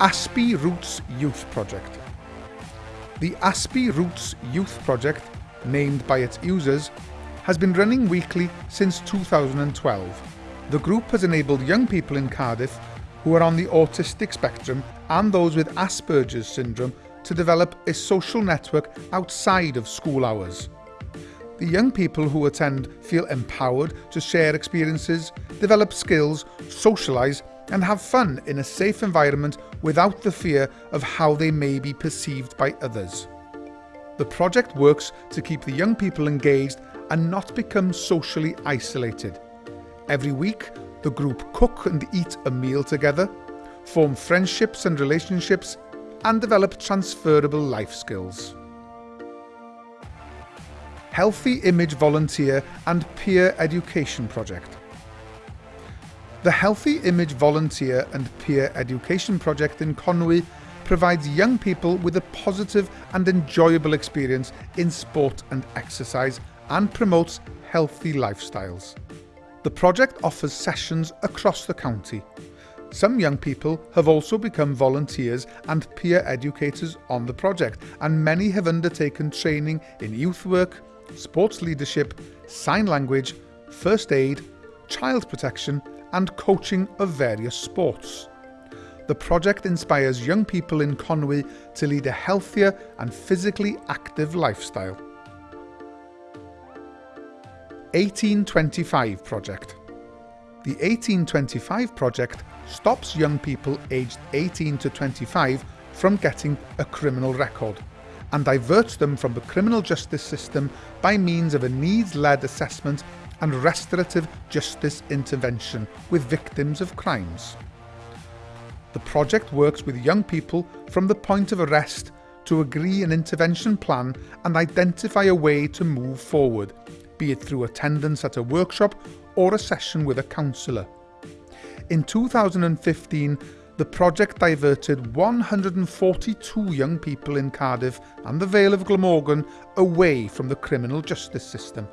Aspie Roots Youth Project. The Aspie Roots Youth Project, named by its users, has been running weekly since 2012. The group has enabled young people in Cardiff who are on the autistic spectrum and those with Asperger's syndrome to develop a social network outside of school hours. The young people who attend feel empowered to share experiences, develop skills, socialise and have fun in a safe environment without the fear of how they may be perceived by others. The project works to keep the young people engaged and not become socially isolated. Every week, the group cook and eat a meal together, form friendships and relationships, and develop transferable life skills. Healthy Image Volunteer and Peer Education Project. The Healthy Image Volunteer and Peer Education Project in Conwy provides young people with a positive and enjoyable experience in sport and exercise and promotes healthy lifestyles. The project offers sessions across the county. Some young people have also become volunteers and peer educators on the project and many have undertaken training in youth work, sports leadership, sign language, first aid, child protection and coaching of various sports. The project inspires young people in Conwy to lead a healthier and physically active lifestyle. 1825 Project The 1825 Project stops young people aged 18 to 25 from getting a criminal record and diverts them from the criminal justice system by means of a needs-led assessment and restorative justice intervention with victims of crimes. The project works with young people from the point of arrest to agree an intervention plan and identify a way to move forward, be it through attendance at a workshop or a session with a counsellor. In 2015, the project diverted 142 young people in Cardiff and the Vale of Glamorgan away from the criminal justice system.